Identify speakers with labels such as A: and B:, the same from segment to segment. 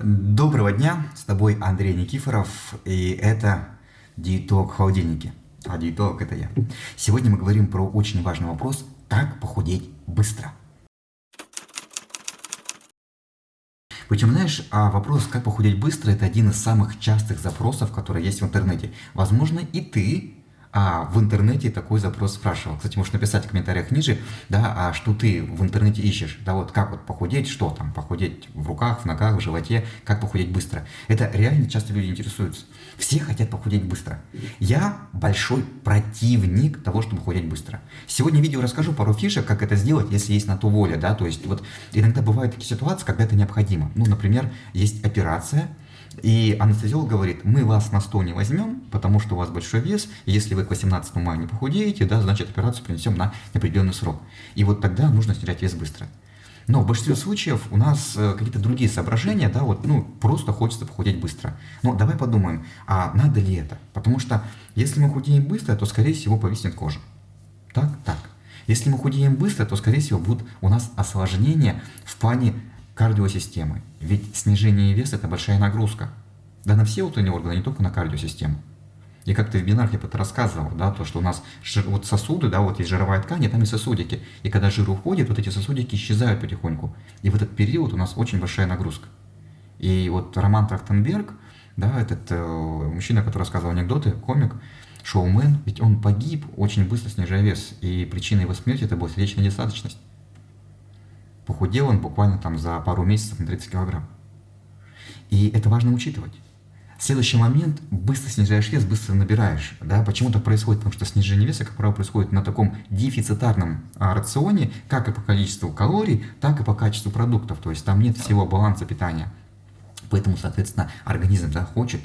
A: Доброго дня, с тобой Андрей Никифоров, и это диетолог в холодильнике. А диетолог это я. Сегодня мы говорим про очень важный вопрос, как похудеть быстро. Причем, знаешь, а вопрос, как похудеть быстро, это один из самых частых запросов, которые есть в интернете. Возможно, и ты а в интернете такой запрос спрашивал. Кстати, можешь написать в комментариях ниже, да, а что ты в интернете ищешь, да, вот как вот похудеть, что там, похудеть в руках, в ногах, в животе, как похудеть быстро. Это реально часто люди интересуются. Все хотят похудеть быстро. Я большой противник того, чтобы похудеть быстро. Сегодня в видео расскажу пару фишек, как это сделать, если есть на то воля, да, то есть вот иногда бывают такие ситуации, когда это необходимо. Ну, например, есть операция, и анестезиолог говорит, мы вас на стол не возьмем, потому что у вас большой вес, если вы к 18 мая не похудеете, да, значит операцию принесем на определенный срок. И вот тогда нужно снижать вес быстро. Но в большинстве случаев у нас э, какие-то другие соображения, да, вот, ну, просто хочется похудеть быстро. Но давай подумаем, а надо ли это? Потому что если мы худеем быстро, то, скорее всего, повиснет кожа. Так, так. Если мы худеем быстро, то, скорее всего, будут у нас осложнения в плане кардиосистемы. Ведь снижение веса – это большая нагрузка. Да на все внутренние органы, не только на кардиосистему. И как ты в бинарке это рассказывал, да, то, что у нас жир, вот сосуды, да, вот есть жировая ткань, и там и сосудики. И когда жир уходит, вот эти сосудики исчезают потихоньку. И в этот период у нас очень большая нагрузка. И вот Роман Трахтенберг, да, этот э, мужчина, который рассказывал анекдоты, комик, шоумен, ведь он погиб очень быстро снижая вес. И причиной его смерти это была сердечная недостаточность. Похудел он буквально там за пару месяцев на 30 килограмм. И это важно учитывать. Следующий момент, быстро снижаешь вес, быстро набираешь. Да? Почему так происходит? Потому что снижение веса, как правило, происходит на таком дефицитарном а, рационе, как и по количеству калорий, так и по качеству продуктов. То есть там нет всего баланса питания. Поэтому, соответственно, организм да, хочет,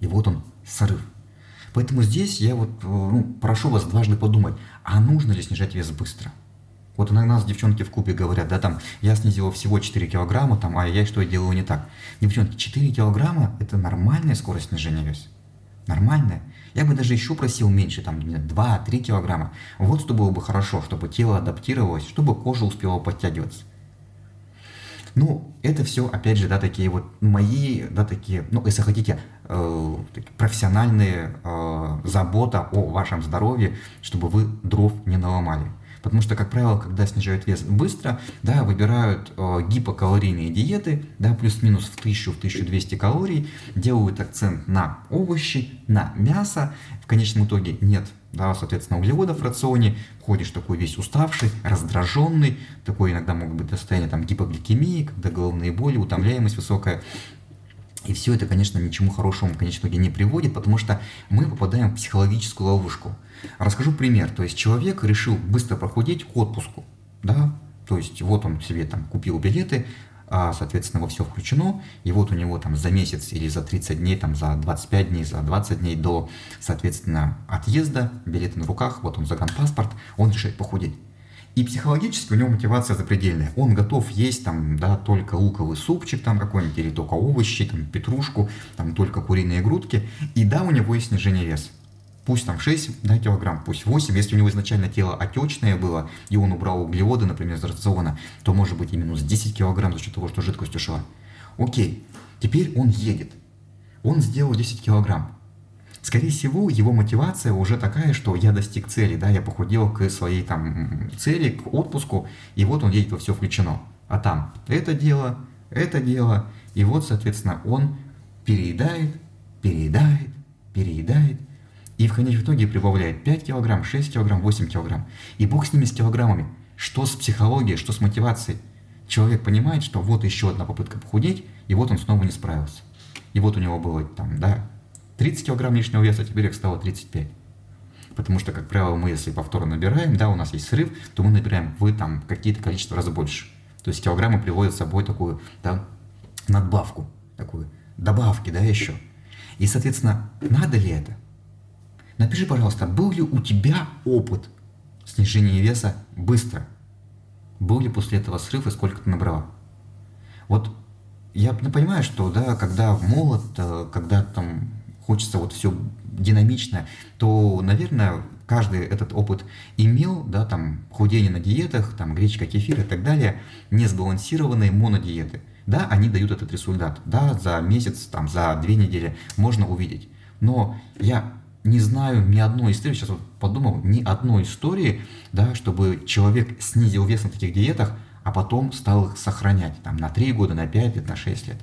A: и вот он, срыв. Поэтому здесь я вот э, ну, прошу вас дважды подумать, а нужно ли снижать вес быстро? Вот иногда нас девчонки в клубе говорят, да, там, я снизила всего 4 килограмма, там, а я что я делаю не так. Девчонки, 4 килограмма – это нормальная скорость снижения веса. Нормальная. Я бы даже еще просил меньше, там, 2-3 килограмма. Вот что было бы хорошо, чтобы тело адаптировалось, чтобы кожа успела подтягиваться. Ну, это все, опять же, да, такие вот мои, да, такие, ну, если хотите, э, профессиональные э, забота о вашем здоровье, чтобы вы дров не наломали. Потому что, как правило, когда снижают вес быстро, да, выбирают э, гипокалорийные диеты, да, плюс-минус в 1000-1200 калорий, делают акцент на овощи, на мясо. В конечном итоге нет да, соответственно, углеводов в рационе, ходишь такой весь уставший, раздраженный, такой иногда могут быть состояние там гипогликемии, когда головные боли, утомляемость высокая. И все это, конечно, ничему хорошему итоге не приводит, потому что мы попадаем в психологическую ловушку. Расскажу пример. То есть человек решил быстро похудеть к отпуску. Да? То есть вот он себе там купил билеты, а, соответственно, во все включено, и вот у него там за месяц или за 30 дней, там за 25 дней, за 20 дней до, соответственно, отъезда, билеты на руках, вот он загранпаспорт, он решает похудеть. И психологически у него мотивация запредельная. Он готов есть там, да, только луковый супчик там какой-нибудь, или только овощи, там, петрушку, там, только куриные грудки. И да, у него есть снижение веса. Пусть там 6 да, килограмм, пусть 8. Если у него изначально тело отечное было, и он убрал углеводы, например, из рациона, то может быть и минус 10 килограмм за счет того, что жидкость ушла. Окей, теперь он едет. Он сделал 10 килограмм. Скорее всего, его мотивация уже такая, что я достиг цели, да, я похудел к своей там цели, к отпуску, и вот он едет во все включено. А там это дело, это дело, и вот, соответственно, он переедает, переедает, переедает, и в конечном итоге прибавляет 5 килограмм, 6 килограмм, 8 килограмм. И бог с ними, с килограммами. Что с психологией, что с мотивацией. Человек понимает, что вот еще одна попытка похудеть, и вот он снова не справился. И вот у него было там, да, 30 килограмм лишнего веса, теперь их стало 35. Потому что, как правило, мы, если повторно набираем, да, у нас есть срыв, то мы набираем в там какие-то количество раз больше. То есть килограммы приводят с собой такую, да, надбавку, такую, добавки, да, еще. И, соответственно, надо ли это? Напиши, пожалуйста, был ли у тебя опыт снижения веса быстро? Был ли после этого срыв и сколько ты набрала? Вот я понимаю, что да, когда молод, э, когда там хочется вот все динамично, то, наверное, каждый этот опыт имел, да, там, худение на диетах, там, гречка, кефир и так далее, несбалансированные монодиеты. Да, они дают этот результат. Да, за месяц, там, за две недели можно увидеть. Но я не знаю ни одной истории, сейчас вот подумал, ни одной истории, да, чтобы человек снизил вес на таких диетах, а потом стал их сохранять там, на 3 года, на 5 лет, на 6 лет.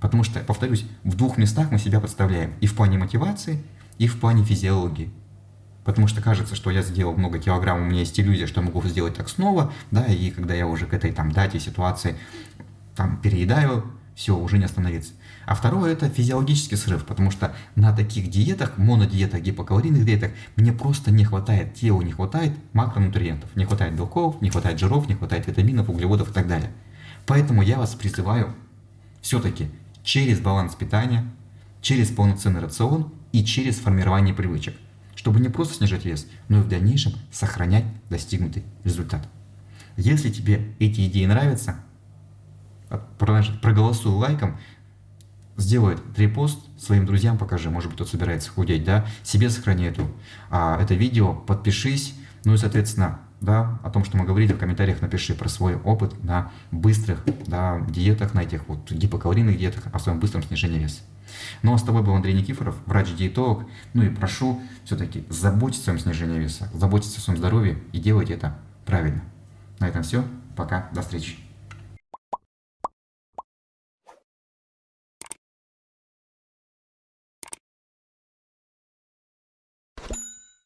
A: Потому что, повторюсь, в двух местах мы себя подставляем. И в плане мотивации, и в плане физиологии. Потому что кажется, что я сделал много килограмм, у меня есть иллюзия, что я могу сделать так снова, да, и когда я уже к этой там дате, ситуации там переедаю, все, уже не остановиться. А второе – это физиологический срыв, потому что на таких диетах, монодиетах, гипокалорийных диетах мне просто не хватает, телу не хватает макронутриентов, не хватает белков, не хватает жиров, не хватает витаминов, углеводов и так далее. Поэтому я вас призываю все-таки через баланс питания, через полноценный рацион и через формирование привычек, чтобы не просто снижать вес, но и в дальнейшем сохранять достигнутый результат. Если тебе эти идеи нравятся, проголосуй лайком, сделай репост своим друзьям покажи, может быть, кто собирается худеть, да, себе сохрани эту, а, это видео, подпишись, ну и, соответственно, да, о том, что мы говорили, в комментариях напиши про свой опыт на быстрых да, диетах, на этих вот гипокалорийных диетах, о своем быстром снижении веса. Ну а с тобой был Андрей Никифоров, врач-диетолог. Ну и прошу все-таки заботиться о своем снижении веса, заботиться о своем здоровье и делать это правильно. На этом все. Пока. До встречи.